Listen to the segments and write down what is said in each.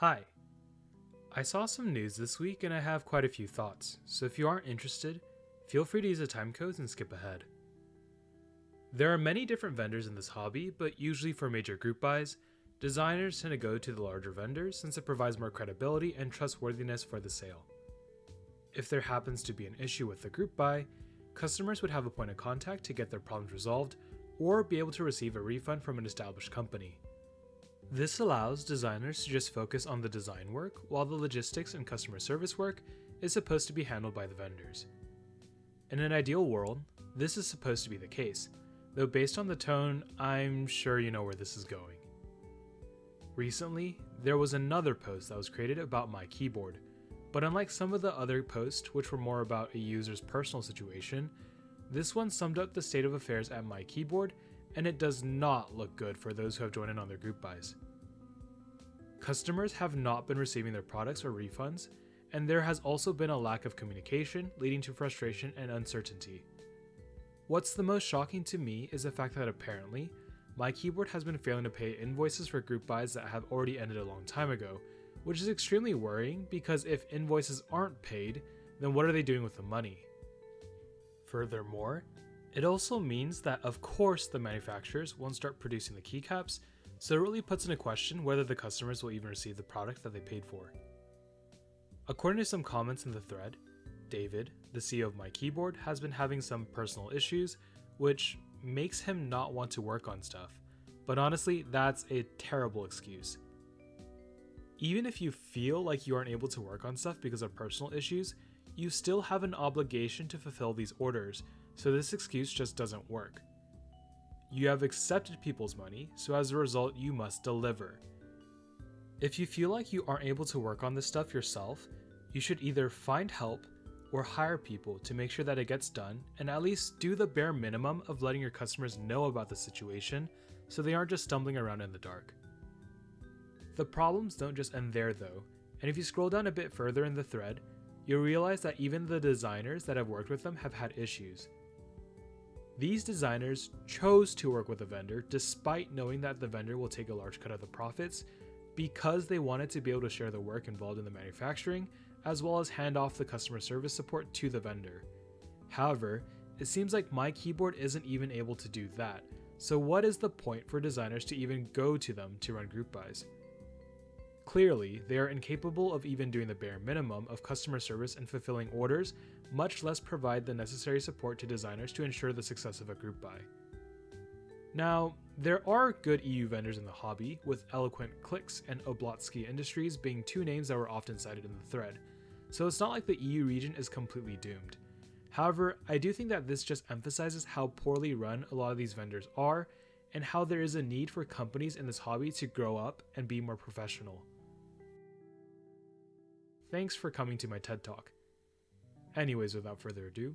Hi. I saw some news this week and I have quite a few thoughts, so if you aren't interested, feel free to use the timecodes and skip ahead. There are many different vendors in this hobby, but usually for major group buys, designers tend to go to the larger vendors since it provides more credibility and trustworthiness for the sale. If there happens to be an issue with the group buy, customers would have a point of contact to get their problems resolved or be able to receive a refund from an established company. This allows designers to just focus on the design work while the logistics and customer service work is supposed to be handled by the vendors. In an ideal world, this is supposed to be the case, though based on the tone, I'm sure you know where this is going. Recently, there was another post that was created about my keyboard, but unlike some of the other posts which were more about a user's personal situation, this one summed up the state of affairs at my keyboard and it does not look good for those who have joined in on their group buys. Customers have not been receiving their products or refunds, and there has also been a lack of communication, leading to frustration and uncertainty. What's the most shocking to me is the fact that apparently, my keyboard has been failing to pay invoices for group buys that have already ended a long time ago, which is extremely worrying because if invoices aren't paid, then what are they doing with the money? Furthermore, it also means that of course the manufacturers won't start producing the keycaps, so it really puts into question whether the customers will even receive the product that they paid for. According to some comments in the thread, David, the CEO of My Keyboard, has been having some personal issues, which makes him not want to work on stuff. But honestly, that's a terrible excuse. Even if you feel like you aren't able to work on stuff because of personal issues, you still have an obligation to fulfill these orders, so this excuse just doesn't work. You have accepted people's money, so as a result, you must deliver. If you feel like you aren't able to work on this stuff yourself, you should either find help or hire people to make sure that it gets done and at least do the bare minimum of letting your customers know about the situation so they aren't just stumbling around in the dark. The problems don't just end there though, and if you scroll down a bit further in the thread, you'll realize that even the designers that have worked with them have had issues. These designers chose to work with a vendor despite knowing that the vendor will take a large cut of the profits because they wanted to be able to share the work involved in the manufacturing as well as hand off the customer service support to the vendor. However, it seems like my keyboard isn't even able to do that, so what is the point for designers to even go to them to run group buys? Clearly, they are incapable of even doing the bare minimum of customer service and fulfilling orders, much less provide the necessary support to designers to ensure the success of a group buy. Now, there are good EU vendors in the hobby, with Eloquent Clicks and Oblotzky Industries being two names that were often cited in the thread, so it's not like the EU region is completely doomed. However, I do think that this just emphasizes how poorly run a lot of these vendors are, and how there is a need for companies in this hobby to grow up and be more professional. Thanks for coming to my TED Talk. Anyways, without further ado,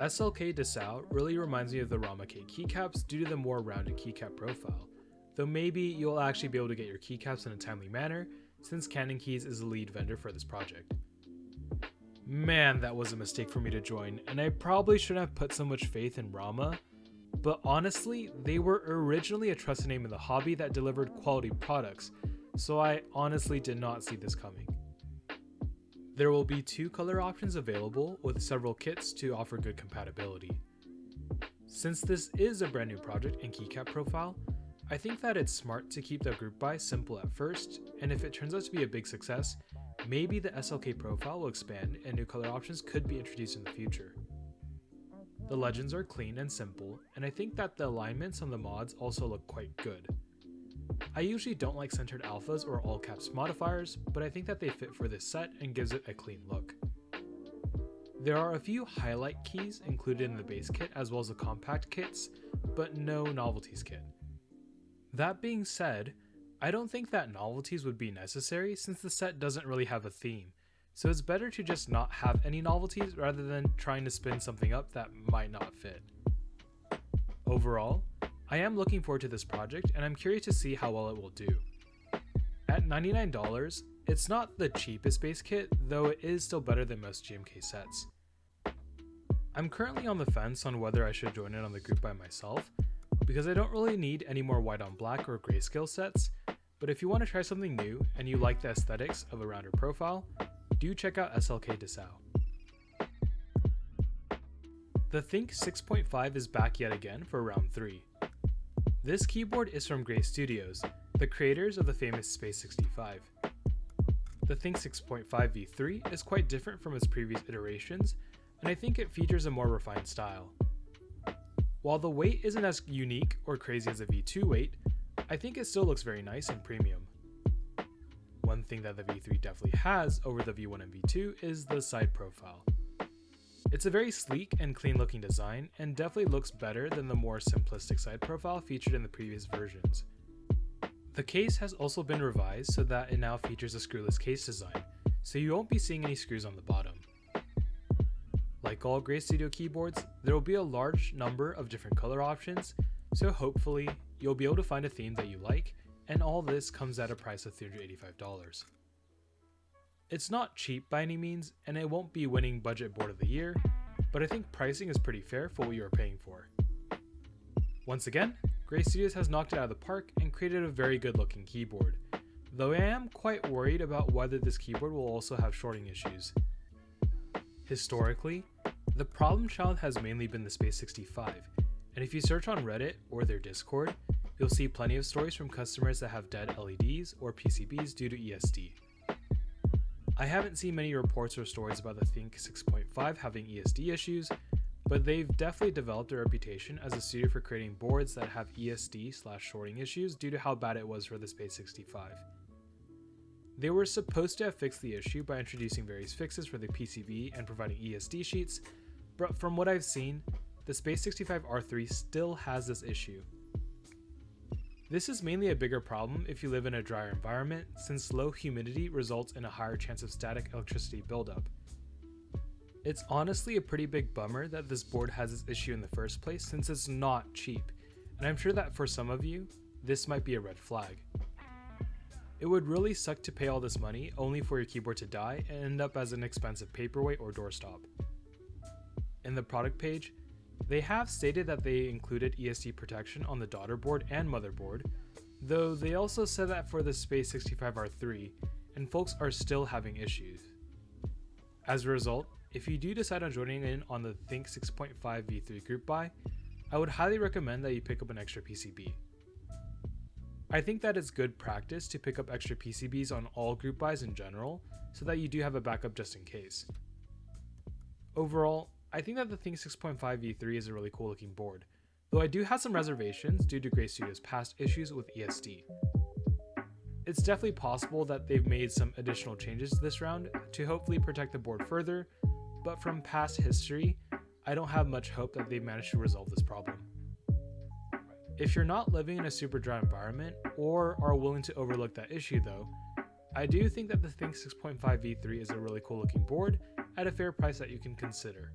SLK Dessau really reminds me of the Rama-K keycaps due to the more rounded keycap profile, though maybe you'll actually be able to get your keycaps in a timely manner since CannonKeys is the lead vendor for this project. Man, that was a mistake for me to join, and I probably shouldn't have put so much faith in Rama, but honestly, they were originally a trusted name in the hobby that delivered quality products, so I honestly did not see this coming. There will be two color options available with several kits to offer good compatibility. Since this is a brand new project and keycap profile, I think that it's smart to keep the group buy simple at first, and if it turns out to be a big success, maybe the SLK profile will expand and new color options could be introduced in the future. The legends are clean and simple, and I think that the alignments on the mods also look quite good. I usually don't like centered alphas or all caps modifiers, but I think that they fit for this set and gives it a clean look. There are a few highlight keys included in the base kit as well as the compact kits, but no novelties kit. That being said, I don't think that novelties would be necessary since the set doesn't really have a theme, so it's better to just not have any novelties rather than trying to spin something up that might not fit. Overall, I am looking forward to this project and I'm curious to see how well it will do. At $99, it's not the cheapest base kit, though it is still better than most GMK sets. I'm currently on the fence on whether I should join in on the group by myself, because I don't really need any more white on black or grayscale sets, but if you want to try something new and you like the aesthetics of a rounder profile, do check out SLK Dessau. The Think 6.5 is back yet again for round 3. This keyboard is from Gray Studios, the creators of the famous Space 65. The Think 6.5 V3 is quite different from its previous iterations, and I think it features a more refined style. While the weight isn't as unique or crazy as a V2 weight, I think it still looks very nice and premium. One thing that the V3 definitely has over the V1 and V2 is the side profile. It's a very sleek and clean looking design, and definitely looks better than the more simplistic side profile featured in the previous versions. The case has also been revised so that it now features a screwless case design, so you won't be seeing any screws on the bottom. Like all Gray Studio keyboards, there will be a large number of different color options, so hopefully you'll be able to find a theme that you like, and all this comes at a price of $385. It's not cheap by any means, and it won't be winning Budget Board of the Year, but I think pricing is pretty fair for what you are paying for. Once again, Gray Studios has knocked it out of the park and created a very good looking keyboard, though I am quite worried about whether this keyboard will also have shorting issues. Historically, the problem child has mainly been the Space 65, and if you search on Reddit or their Discord, you'll see plenty of stories from customers that have dead LEDs or PCBs due to ESD. I haven't seen many reports or stories about the Think 6.5 having ESD issues, but they've definitely developed a reputation as a studio for creating boards that have ESD slash shorting issues due to how bad it was for the Space 65. They were supposed to have fixed the issue by introducing various fixes for the PCB and providing ESD sheets, but from what I've seen, the Space 65 R3 still has this issue. This is mainly a bigger problem if you live in a drier environment, since low humidity results in a higher chance of static electricity buildup. It's honestly a pretty big bummer that this board has this issue in the first place since it's not cheap, and I'm sure that for some of you, this might be a red flag. It would really suck to pay all this money only for your keyboard to die and end up as an expensive paperweight or doorstop. In the product page, they have stated that they included ESD protection on the daughter board and motherboard, though they also said that for the Space 65R3, and folks are still having issues. As a result, if you do decide on joining in on the Think 6.5 V3 group buy, I would highly recommend that you pick up an extra PCB. I think that it's good practice to pick up extra PCBs on all group buys in general, so that you do have a backup just in case. Overall, I think that the Think 6.5 V3 is a really cool looking board, though I do have some reservations due to Gray Studio's past issues with ESD. It's definitely possible that they've made some additional changes this round to hopefully protect the board further, but from past history, I don't have much hope that they've managed to resolve this problem. If you're not living in a super dry environment or are willing to overlook that issue though, I do think that the Think 6.5 V3 is a really cool looking board at a fair price that you can consider.